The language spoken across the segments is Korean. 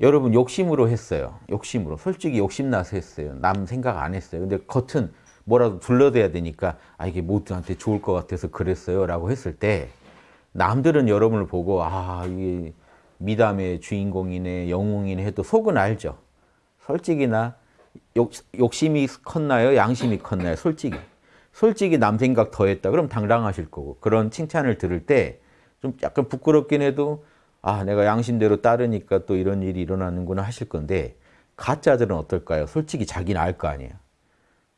여러분 욕심으로 했어요. 욕심으로. 솔직히 욕심나서 했어요. 남 생각 안 했어요. 근데 겉은 뭐라도 둘러대야 되니까 아 이게 모두한테 좋을 것 같아서 그랬어요 라고 했을 때 남들은 여러분을 보고 아 이게 미담의 주인공이네 영웅이네 해도 속은 알죠. 솔직히 나 욕, 욕심이 컸나요? 양심이 컸나요? 솔직히. 솔직히 남 생각 더 했다. 그럼 당당하실 거고. 그런 칭찬을 들을 때 좀 약간 부끄럽긴 해도 아 내가 양심대로 따르니까 또 이런 일이 일어나는구나 하실 건데 가짜들은 어떨까요? 솔직히 자기는 알 거 아니에요.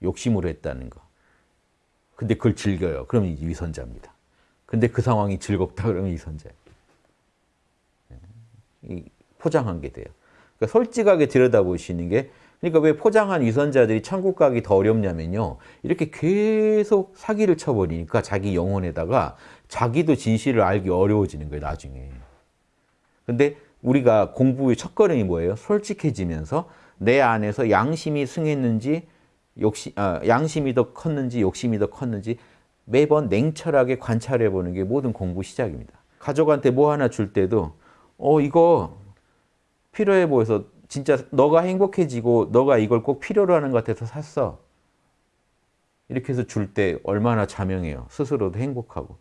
욕심으로 했다는 거. 근데 그걸 즐겨요. 이제 위선자입니다. 근데 그 상황이 즐겁다 그러면 위선자예요. 이 포장한 게 돼요. 그러니까 솔직하게 들여다보시는 게 그러니까 왜 포장한 위선자들이 천국 가기 더 어렵냐면요. 이렇게 계속 사기를 쳐버리니까 자기 영혼에다가 자기도 진실을 알기 어려워지는 거예요. 나중에. 근데 우리가 공부의 첫걸음이 뭐예요? 솔직해지면서 내 안에서 양심이 승했는지 욕심, 아, 양심이 더 컸는지 욕심이 더 컸는지 매번 냉철하게 관찰해 보는 게 모든 공부 시작입니다. 가족한테 뭐 하나 줄 때도 어 이거 필요해 보여서 진짜 너가 행복해지고 너가 이걸 꼭 필요로 하는 것 같아서 샀어. 이렇게 해서 줄 때 얼마나 자명해요. 스스로도 행복하고.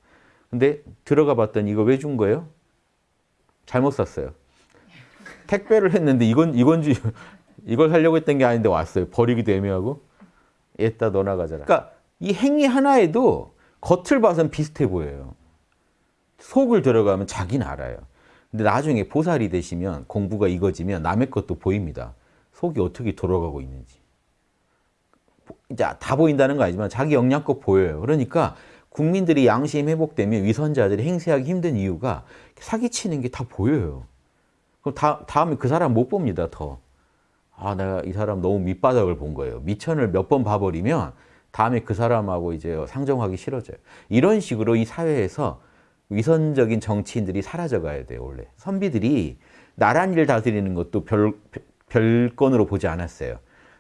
근데 들어가 봤더니 이거 왜 준 거예요? 잘못 샀어요. 택배를 했는데 이건 이건 주 이걸 살려고 했던 게 아닌데 왔어요. 버리기도 애매하고. 얘다 너 나 가잖아. 그러니까 이 행위 하나에도 겉을 봐선 비슷해 보여요. 속을 들어가면 자기는 알아요. 근데 나중에 보살이 되시면 공부가 익어지면 남의 것도 보입니다. 속이 어떻게 돌아가고 있는지. 이제 다 보인다는 거 아니지만 자기 역량껏 보여요. 그러니까 국민들이 양심 회복되면 위선자들이 행세하기 힘든 이유가 사기치는 게 다 보여요. 그럼 다, 다음에 그 사람 못 봅니다, 더. 아, 내가 이 사람 너무 밑바닥을 본 거예요. 미천을 몇 번 봐버리면 다음에 그 사람하고 이제 상정하기 싫어져요. 이런 식으로 이 사회에서 위선적인 정치인들이 사라져 가야 돼요, 원래. 선비들이 나란 일 다스리는 것도 별, 별건으로 보지 않았어요.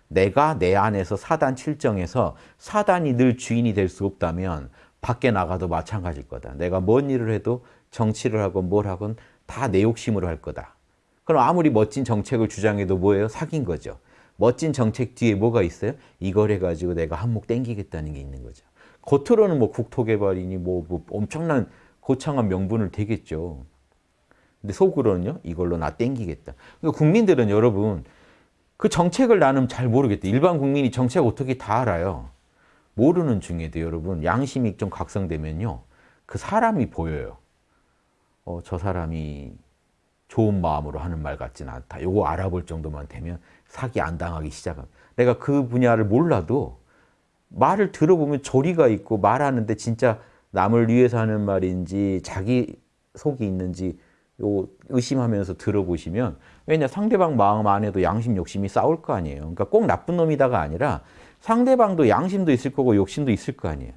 내가 내 안에서 사단 칠정에서 사단이 늘 주인이 될 수 없다면 밖에 나가도 마찬가지일 거다. 내가 뭔 일을 해도 정치를 하건 뭘 하건 다 내 욕심으로 할 거다. 그럼 아무리 멋진 정책을 주장해도 뭐예요? 사귄 거죠. 멋진 정책 뒤에 뭐가 있어요? 이걸 해가지고 내가 한몫 땡기겠다는 게 있는 거죠. 겉으로는 뭐 국토개발이니 뭐, 뭐 엄청난 거창한 명분을 대겠죠. 근데 속으로는요, 이걸로 나 땡기겠다. 그러니까 국민들은 여러분, 그 정책을 나는 잘 모르겠다. 일반 국민이 정책 어떻게 다 알아요. 모르는 중에도 여러분, 양심이 좀 각성되면요, 그 사람이 보여요. 어, 저 사람이 좋은 마음으로 하는 말 같지는 않다. 요거 알아볼 정도만 되면 사기 안 당하기 시작합니다. 내가 그 분야를 몰라도 말을 들어보면 조리가 있고 말하는데 진짜 남을 위해서 하는 말인지 자기 속이 있는지 요 의심하면서 들어보시면 왜냐 상대방 마음 안에도 양심 욕심이 싸울 거 아니에요. 그러니까 꼭 나쁜 놈이다가 아니라 상대방도 양심도 있을 거고 욕심도 있을 거 아니에요.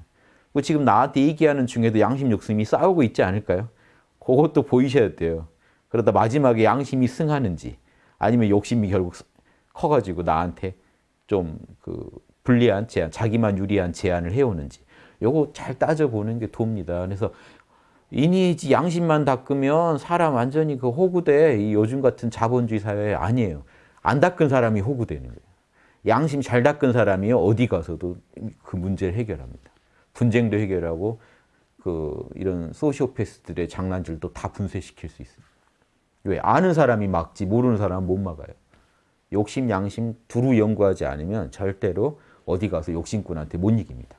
그 지금 나한테 얘기하는 중에도 양심 욕심이 싸우고 있지 않을까요? 그것도 보이셔야 돼요. 그러다 마지막에 양심이 승하는지 아니면 욕심이 결국 커가지고 나한테 좀 그 불리한 제안, 자기만 유리한 제안을 해오는지 요거 잘 따져보는 게 돕니다. 그래서 이니지 양심만 닦으면 사람 완전히 그 호구돼. 이 요즘 같은 자본주의 사회 아니에요. 안 닦은 사람이 호구되는 거예요. 양심 잘 닦은 사람이요. 어디 가서도 그 문제를 해결합니다. 분쟁도 해결하고 그 이런 소시오패스들의 장난질도 다 분쇄시킬 수 있습니다. 왜? 아는 사람이 막지 모르는 사람은 못 막아요. 욕심, 양심 두루 연구하지 않으면 절대로 어디 가서 욕심꾼한테 못 이깁니다.